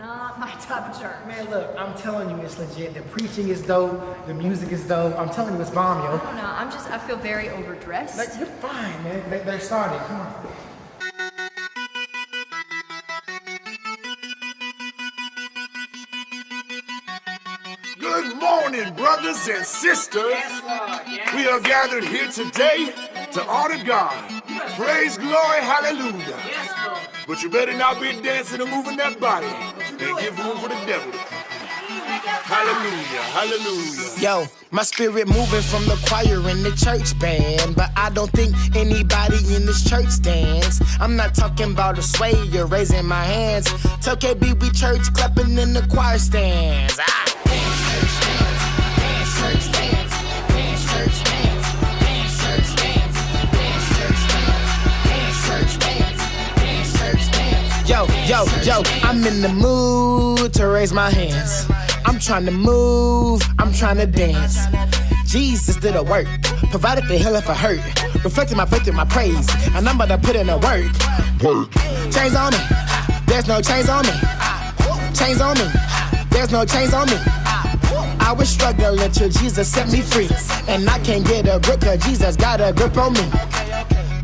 not my type of church. Man, look, I'm telling you, it's legit. The preaching is dope. The music is dope. I'm telling you, it's bomb, yo. I don't know. I'm just, I feel very overdressed. Like, you're fine, man. They, they're starting. Come on. Good morning, brothers and sisters. Yes, Lord. We are gathered here today to honor God. Praise, glory, hallelujah. Yes, But you better not be dancing and moving that body and give room for the devil. Hallelujah, hallelujah. Yo, my spirit moving from the choir in the church band. But I don't think anybody in this church dance. I'm not talking about a sway, you're raising my hands. Tell KB we church clapping in the choir stands. Ah. Yo, yo, yo, I'm in the mood to raise my hands. I'm trying to move, I'm trying to dance. Jesus did a work, provided the healing for hurt, reflecting my faith in my praise, and I'm about to put in a work. Work. Chains on me, there's no chains on me. Chains on me, there's no chains on me. I was struggling till Jesus set me free, and I can't get a grip 'cause Jesus got a grip on me.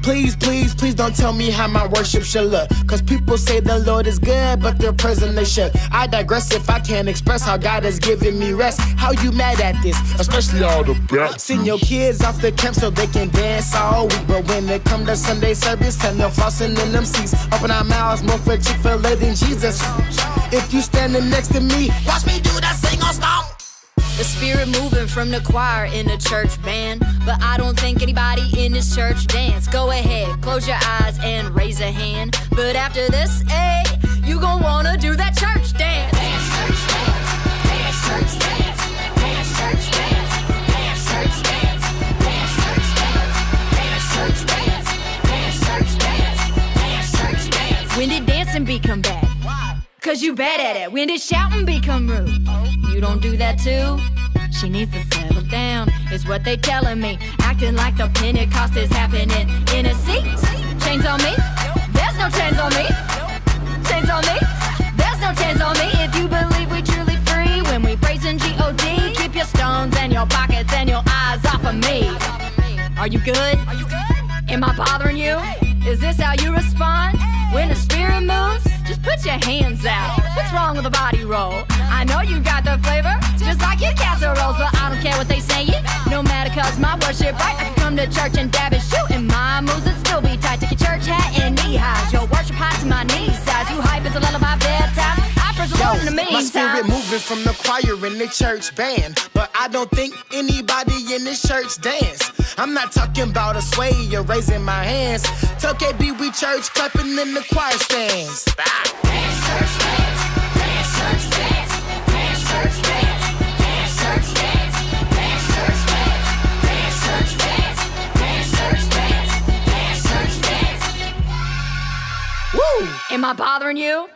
Please, please, please don't tell me how my worship should look. Cause people say the Lord is good, but they're present they should. I digress if I can't express how God has given me rest. How you mad at this? Especially all the best. Send your kids off the camp so they can dance all week. But when it come to Sunday service, tell them flossing in them seats. Open our mouths more for Chick-fil-A than Jesus. If you standing next to me, watch me do that sing on stomp. The spirit moving from the choir in the church band. But I don't think anybody in this church dance. Go ahead, close your eyes and raise a hand. But after this, hey, you gon' wanna do that church dance. Dance, church dance, dance, church dance. When did dancing become bad? Cause you bad at it. When did shouting become rude? You don't that too? She needs to settle down, is what they telling me. Acting like the Pentecost is happening in a seat. Chains on me? There's no chains on me. Chains on me? There's no chains on me. If you believe we truly free when we praise in G-O-D, keep your stones and your pockets and your eyes off of me. Are you good? Are you good? Am I bothering you? Is this how you respond? When the spirit moves, just put your hands out. What's wrong with a body roll? I know you got the flavor, just like your casseroles, but I don't care what they say. No matter cause my worship right, I come to church and my spirit moving from the choir in the church band. But I don't think anybody in this church dance. I'm not talking about a sway, you're raising my hands. Tell KB we church clapping in the choir stands. Ah. Am I bothering you?